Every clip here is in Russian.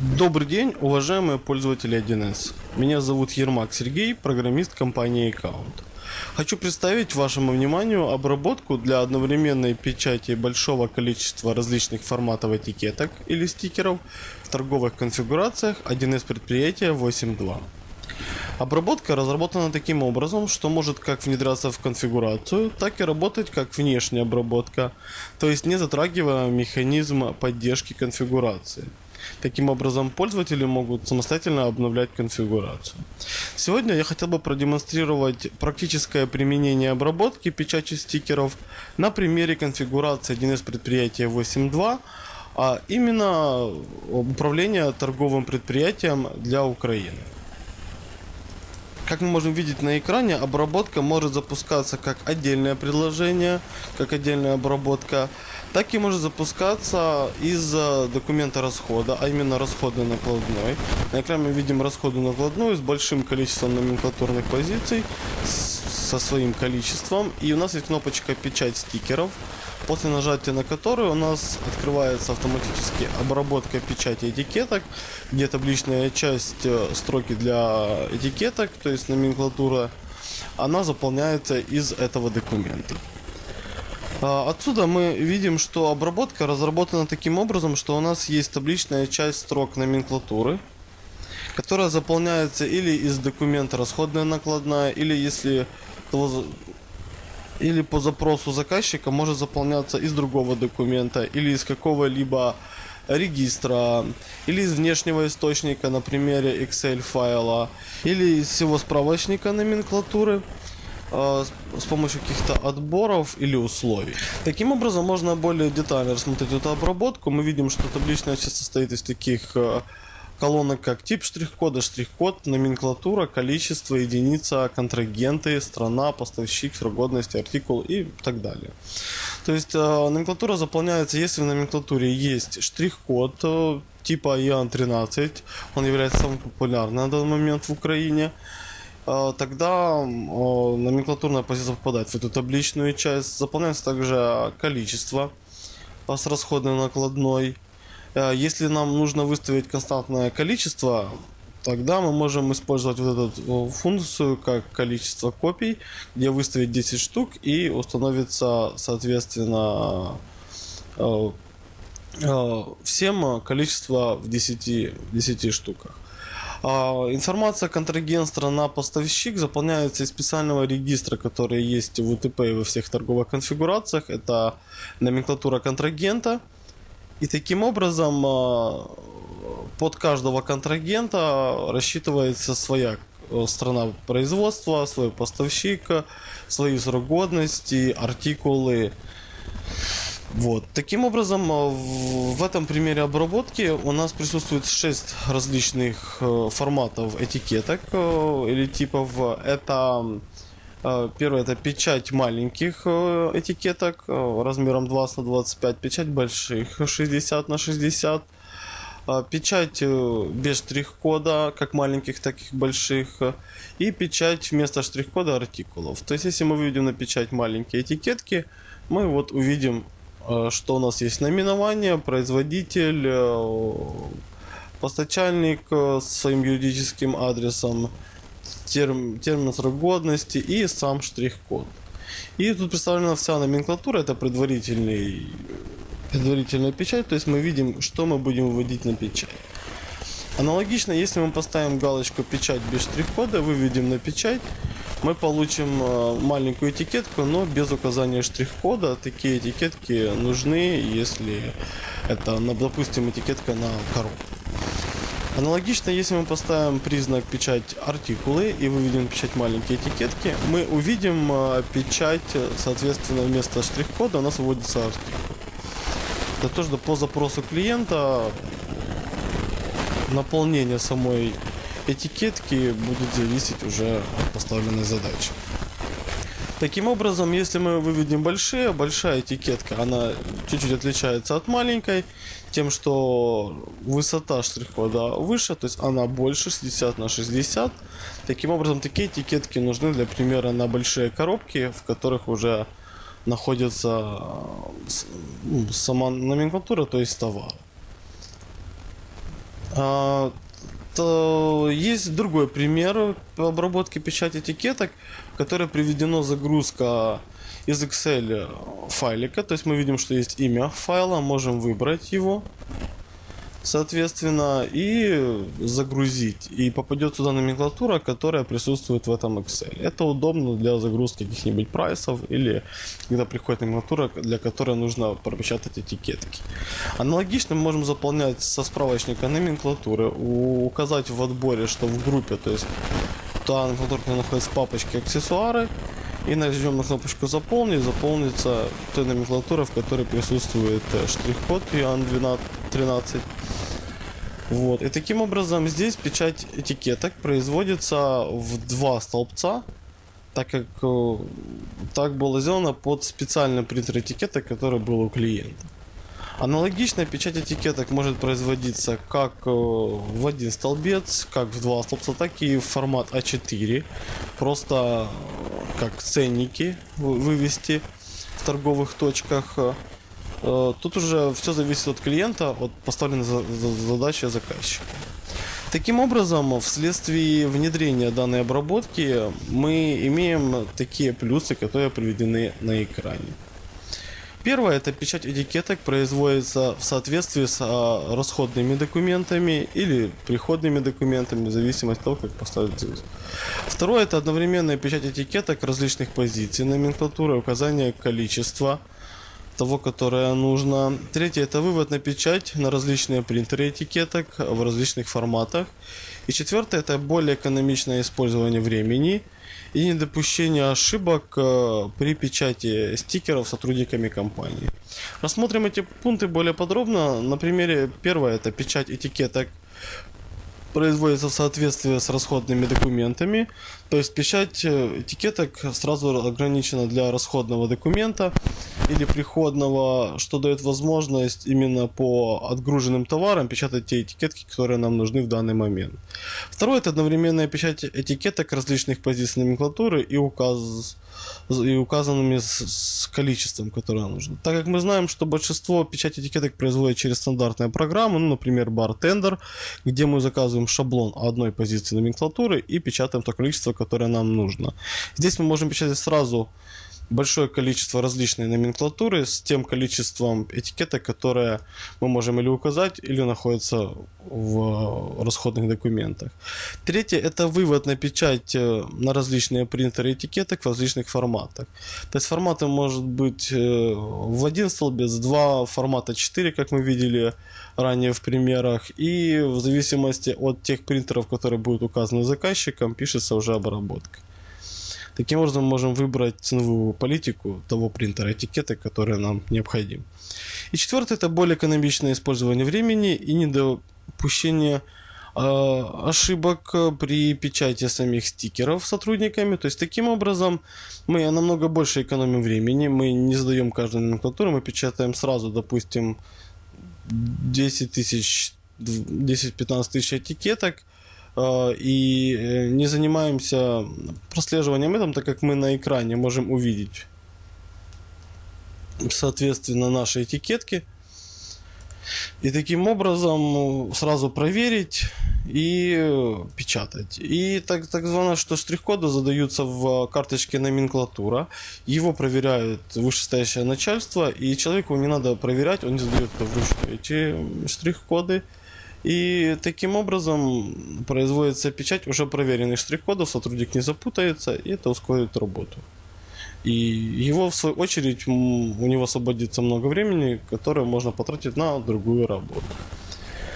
Добрый день, уважаемые пользователи 1С. Меня зовут Ермак Сергей, программист компании Account. Хочу представить вашему вниманию обработку для одновременной печати большого количества различных форматов этикеток или стикеров в торговых конфигурациях 1С предприятия 8.2. Обработка разработана таким образом, что может как внедряться в конфигурацию, так и работать как внешняя обработка, то есть не затрагивая механизм поддержки конфигурации. Таким образом, пользователи могут самостоятельно обновлять конфигурацию. Сегодня я хотел бы продемонстрировать практическое применение обработки печати стикеров на примере конфигурации 1С предприятия 8.2, а именно управление торговым предприятием для Украины. Как мы можем видеть на экране, обработка может запускаться как отдельное предложение, как отдельная обработка, так и может запускаться из документа расхода, а именно расходный накладной. На экране мы видим расходную накладную с большим количеством номенклатурных позиций, со своим количеством. И у нас есть кнопочка «Печать стикеров», после нажатия на которую у нас открывается автоматически обработка печати этикеток, где табличная часть э, строки для этикеток, то есть номенклатура, она заполняется из этого документа. А, отсюда мы видим, что обработка разработана таким образом, что у нас есть табличная часть строк номенклатуры, которая заполняется или из документа расходная накладная, или если или по запросу заказчика может заполняться из другого документа или из какого-либо регистра или из внешнего источника на примере Excel файла или из всего справочника номенклатуры э, с помощью каких-то отборов или условий. Таким образом можно более детально рассмотреть эту обработку. Мы видим, что табличная часть состоит из таких колонок как тип штрих-кода, штрих-код, номенклатура, количество, единица, контрагенты, страна, поставщик, срок годности, артикул и так далее. То есть э, номенклатура заполняется, если в номенклатуре есть штрих-код э, типа EAN13, он является самым популярным на данный момент в Украине, э, тогда номенклатурная позиция попадает в эту табличную часть. Заполняется также количество с расходной накладной, если нам нужно выставить константное количество, тогда мы можем использовать вот эту функцию как количество копий, где выставить 10 штук и установится соответственно э, э, всем количество в 10, 10 штуках. А, информация контрагент, страна, поставщик заполняется из специального регистра, который есть в УТП и во всех торговых конфигурациях. Это номенклатура контрагента – и таким образом а, под каждого контрагента рассчитывается своя э, страна производства, свой поставщик, свои срок годности, артикулы. Вот. Таким образом, а, в этом примере обработки у нас присутствует 6 различных э, форматов этикеток э, или типов. Это первое это печать маленьких э, этикеток э, размером 20 на 25, печать больших 60 на 60, печать без штрих-кода, как маленьких, так и больших, и печать вместо штрих-кода артикулов. То есть, если мы выведем на печать маленькие этикетки, мы вот увидим, что у нас есть наименование, производитель, постачальник с своим юридическим адресом, терм, термин срок годности и сам штрих-код. И тут представлена вся номенклатура, это предварительный, предварительная печать, то есть мы видим, что мы будем выводить на печать. Аналогично, если мы поставим галочку «Печать без штрих-кода», выведем на печать, мы получим э, маленькую этикетку, но без указания штрих-кода. Такие этикетки нужны, если это, допустим, этикетка на коробку. Аналогично, если мы поставим признак печать артикулы и выведем печать маленькие этикетки, мы увидим э, печать, соответственно, вместо штрих-кода у нас выводится артикул. Это тоже по запросу клиента наполнение самой этикетки будет зависеть уже от поставленной задачи. Таким образом, если мы выведем большие, большая этикетка, она чуть-чуть отличается от маленькой, тем, что высота штрих-кода выше, то есть она больше 60 на 60. Таким образом, такие этикетки нужны для примера на большие коробки, в которых уже находится ну, сама номенклатура, то есть товар. Есть другой пример обработки печати этикеток, в которой приведена загрузка из Excel файлика. То есть мы видим, что есть имя файла, можем выбрать его, соответственно, и загрузить. И попадет сюда номенклатура, которая присутствует в этом Excel. Это удобно для загрузки каких-нибудь прайсов или когда приходит номенклатура, для которой нужно пропечатать этикетки. Аналогично мы можем заполнять со справочника номенклатуры, указать в отборе, что в группе, то есть та номенклатура, которая находится в папочке аксессуары, и нажмем на кнопочку «Заполнить», заполнится той номенклатура, в которой присутствует э, штрих-код и ан 12 13. Вот. И таким образом здесь печать этикеток производится в два столбца, так как э, так было сделано под специальный принтер этикеток, который был у клиента. Аналогичная печать этикеток может производиться как э, в один столбец, как в два столбца, так и в формат А4. Просто э, как ценники вывести в торговых точках. Э, тут уже все зависит от клиента, от поставленной задачи заказчика. Таким образом, вследствие внедрения данной обработки мы имеем такие плюсы, которые приведены на экране. Первое, это печать этикеток производится в соответствии с а, расходными документами или приходными документами, в зависимости от того, как поставить здесь. Второе, это одновременная печать этикеток различных позиций, номенклатуры, указание количества того, которое нужно. Третье, это вывод на печать на различные принтеры этикеток в различных форматах. И четвертое, это более экономичное использование времени – и недопущение ошибок э, при печати стикеров сотрудниками компании. Рассмотрим эти пункты более подробно. На примере первое это печать этикеток производится в соответствии с расходными документами. То есть печать э, этикеток сразу ограничена для расходного документа или приходного, что дает возможность именно по отгруженным товарам печатать те этикетки, которые нам нужны в данный момент. Второе это одновременная печать этикеток различных позиций номенклатуры и указ и указанными с, с количеством, которое нужно. Так как мы знаем, что большинство печати этикеток производят через стандартные программы, ну, например, Bartender, где мы заказываем шаблон одной позиции номенклатуры и печатаем то количество, которое нам нужно. Здесь мы можем печатать сразу большое количество различной номенклатуры с тем количеством этикеток, которые мы можем или указать, или находятся в расходных документах. Третье – это вывод на печать э, на различные принтеры этикеток в различных форматах. То есть форматы может быть э, в один столбец, два формата 4, как мы видели ранее в примерах, и в зависимости от тех принтеров, которые будут указаны заказчиком, пишется уже обработка. Таким образом, мы можем выбрать ценовую политику того принтера этикеты, который нам необходим. И четвертое, это более экономичное использование времени и недопущение э, ошибок при печати самих стикеров сотрудниками. То есть, таким образом, мы намного больше экономим времени, мы не задаем каждую номенклатуру, мы печатаем сразу, допустим, 10 тысяч 10-15 тысяч этикеток, и э, не занимаемся прослеживанием этом, так как мы на экране можем увидеть, соответственно, наши этикетки. И таким образом ну, сразу проверить и печатать. И так, так звано, что штрих-коды задаются в карточке номенклатура. Его проверяет вышестоящее начальство. И человеку не надо проверять, он не задает вручную. Эти штрих-коды и таким образом производится печать уже проверенных штрих-кодов, сотрудник не запутается, и это ускорит работу. И его, в свою очередь, у него освободится много времени, которое можно потратить на другую работу.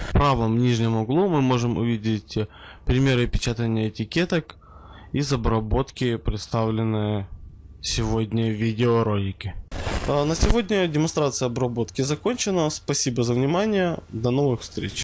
В правом нижнем углу мы можем увидеть примеры печатания этикеток из обработки, представленные сегодня в видеоролике. А на сегодня демонстрация обработки закончена. Спасибо за внимание. До новых встреч.